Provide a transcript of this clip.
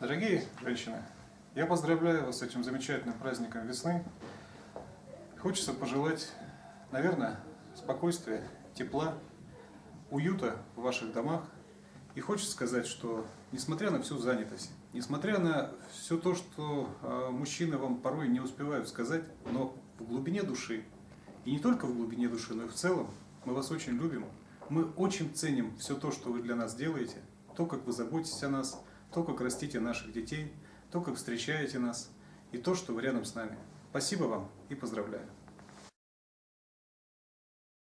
Дорогие женщины, я поздравляю вас с этим замечательным праздником весны. Хочется пожелать, наверное, спокойствия, тепла, уюта в ваших домах. И хочется сказать, что несмотря на всю занятость, несмотря на все то, что э, мужчины вам порой не успевают сказать, но в глубине души, и не только в глубине души, но и в целом, мы вас очень любим. Мы очень ценим все то, что вы для нас делаете, то, как вы заботитесь о нас, то, как растите наших детей, то, как встречаете нас, и то, что вы рядом с нами. Спасибо вам и поздравляю.